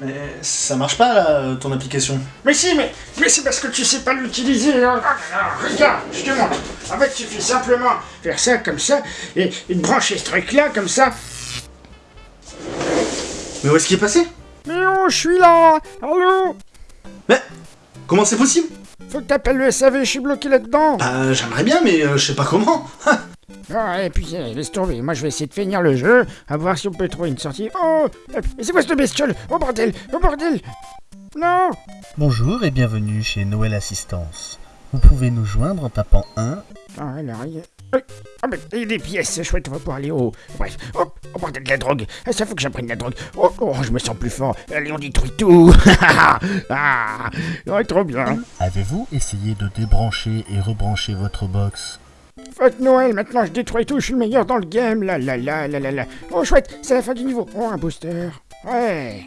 Mais ça marche pas là, ton application. Mais si, mais, mais c'est parce que tu sais pas l'utiliser. hein. Regarde, je te montre. En fait, il suffit simplement faire ça comme ça et, et brancher ce truc-là comme ça. Mais où est-ce qu'il est passé? Mais oh, je suis là? Allô? Mais comment c'est possible? Faut que t'appelles le SAV, je suis bloqué là-dedans. Bah j'aimerais bien, mais euh, je sais pas comment. Ah, et puis, euh, laisse tomber. Moi, je vais essayer de finir le jeu, à voir si on peut trouver une sortie. Oh Mais c'est quoi cette bestiole? Oh bordel! Oh bordel! Non! Bonjour et bienvenue chez Noël Assistance. Vous pouvez nous joindre en tapant 1. Ah, alors, il y a... Oh, oh, mais il y a des pièces, chouette, on va pouvoir aller au... Bref, oh, oh bordel, de la drogue. Ah, Ça faut que j'apprenne la drogue. Oh, oh, je me sens plus fort. Allez, on détruit tout. Ah Ouais, trop bien. Avez-vous essayé de débrancher et rebrancher votre box? Fête Noël, maintenant je détruis tout, je suis le meilleur dans le game, là là là là là là. Oh chouette, c'est la fin du niveau. Oh un booster. Ouais.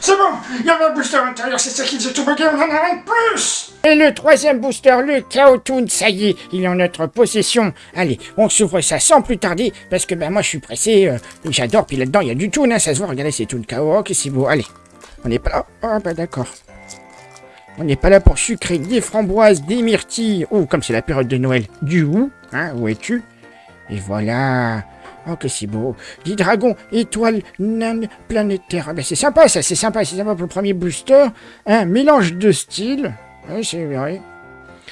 C'est bon, il y avait un booster à l'intérieur, c'est ça qui faisait tout bugger, on en a un de plus Et le troisième booster, le Chaos Toon, ça y est, il est en notre possession. Allez, on s'ouvre ça sans plus tarder, parce que ben moi je suis pressé, euh, j'adore, puis là-dedans il y a du Toon, hein, ça se voit, regardez c'est Toon Chaos, ok c'est beau, allez. On n'est pas là, oh bah d'accord. On n'est pas là pour sucrer des framboises, des myrtilles, ou comme c'est la période de Noël, du hou, hein, où es-tu? Et voilà. Oh, que c'est beau. Des dragons, étoiles, naines, planétaires. Ah, ben, c'est sympa, ça, c'est sympa, c'est sympa pour le premier booster. Un mélange de styles. Oui, c'est vrai.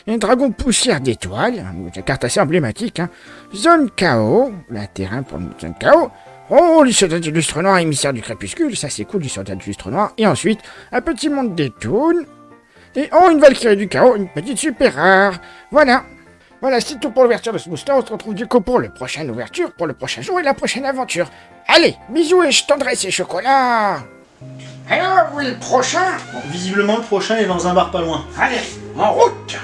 Un dragon poussière d'étoiles, une carte assez emblématique. Hein. Zone chaos, la terrain pour une zone chaos. Oh, les soldats du lustre noir, émissaire du crépuscule, ça c'est cool, les soldats du lustre noir. Et ensuite, un petit monde des toons. Et oh, une Valkyrie du chaos, une petite super rare. Voilà. Voilà, c'est tout pour l'ouverture de ce booster. On se retrouve du coup pour la prochaine ouverture, pour le prochain jour et la prochaine aventure. Allez, bisous et je tendrai ces chocolats. Alors, où est le prochain? Bon, visiblement le prochain est dans un bar pas loin. Allez, en route